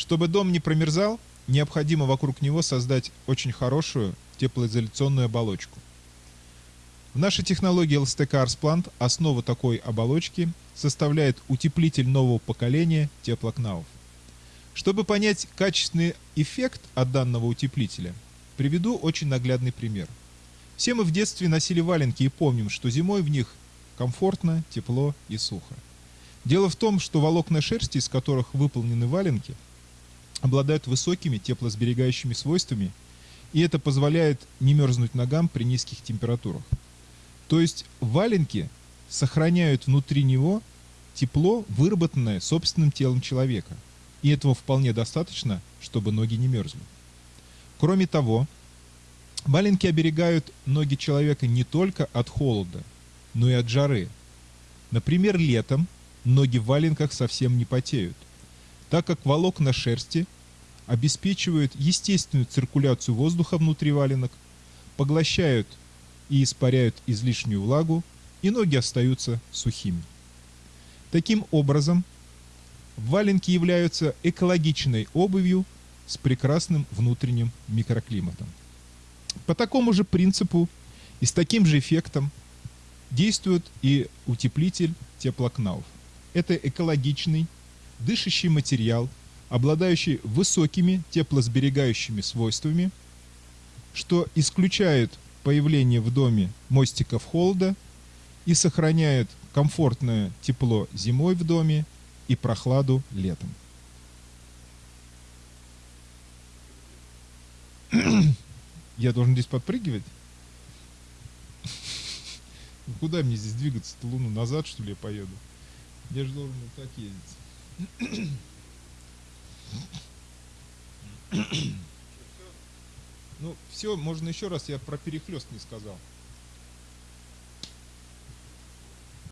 Чтобы дом не промерзал, необходимо вокруг него создать очень хорошую теплоизоляционную оболочку. В нашей технологии LSTK Arsplant основу такой оболочки составляет утеплитель нового поколения теплокнавов. Чтобы понять качественный эффект от данного утеплителя, приведу очень наглядный пример. Все мы в детстве носили валенки и помним, что зимой в них комфортно, тепло и сухо. Дело в том, что волокна шерсти, из которых выполнены валенки, обладают высокими теплосберегающими свойствами, и это позволяет не мерзнуть ногам при низких температурах. То есть валенки сохраняют внутри него тепло, выработанное собственным телом человека. И этого вполне достаточно, чтобы ноги не мерзли. Кроме того, валенки оберегают ноги человека не только от холода, но и от жары. Например, летом ноги в валенках совсем не потеют, так как волокна шерсти обеспечивают естественную циркуляцию воздуха внутри валенок, поглощают и испаряют излишнюю влагу, и ноги остаются сухими. Таким образом, валенки являются экологичной обувью с прекрасным внутренним микроклиматом. По такому же принципу и с таким же эффектом действует и утеплитель теплокнауф. Это экологичный, дышащий материал, обладающий высокими теплосберегающими свойствами, что исключает появление в доме мостиков холода и сохраняет комфортное тепло зимой в доме и прохладу летом. Я должен здесь подпрыгивать? Куда мне здесь двигаться-то луну назад, что ли, я поеду? Я же должен вот так ездить. Ну, все, можно еще раз, я про перехлест не сказал.